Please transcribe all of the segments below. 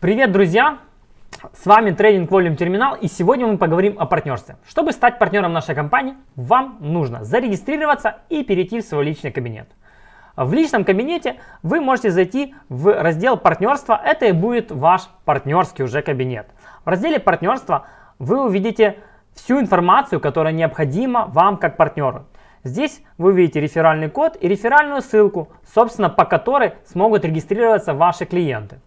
Привет, друзья! С вами трейдинг Volume Терминал и сегодня мы поговорим о партнерстве. Чтобы стать партнером нашей компании, вам нужно зарегистрироваться и перейти в свой личный кабинет. В личном кабинете вы можете зайти в раздел партнерства, это и будет ваш партнерский уже кабинет. В разделе партнерства вы увидите всю информацию, которая необходима вам как партнеру. Здесь вы увидите реферальный код и реферальную ссылку, собственно, по которой смогут регистрироваться ваши клиенты.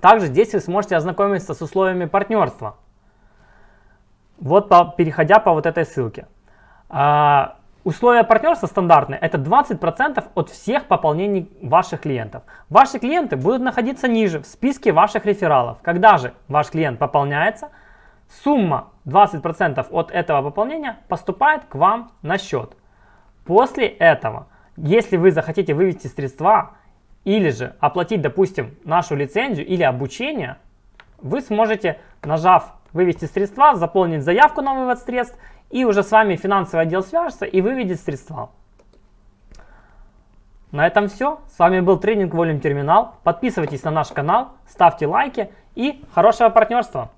Также здесь вы сможете ознакомиться с условиями партнерства. Вот по, переходя по вот этой ссылке. А, условия партнерства стандартные. Это 20% от всех пополнений ваших клиентов. Ваши клиенты будут находиться ниже в списке ваших рефералов. Когда же ваш клиент пополняется, сумма 20% от этого пополнения поступает к вам на счет. После этого, если вы захотите вывести средства или же оплатить, допустим, нашу лицензию или обучение, вы сможете, нажав «Вывести средства», заполнить заявку на вывод средств, и уже с вами финансовый отдел свяжется и выведет средства. На этом все. С вами был тренинг Volume Терминал. Подписывайтесь на наш канал, ставьте лайки и хорошего партнерства!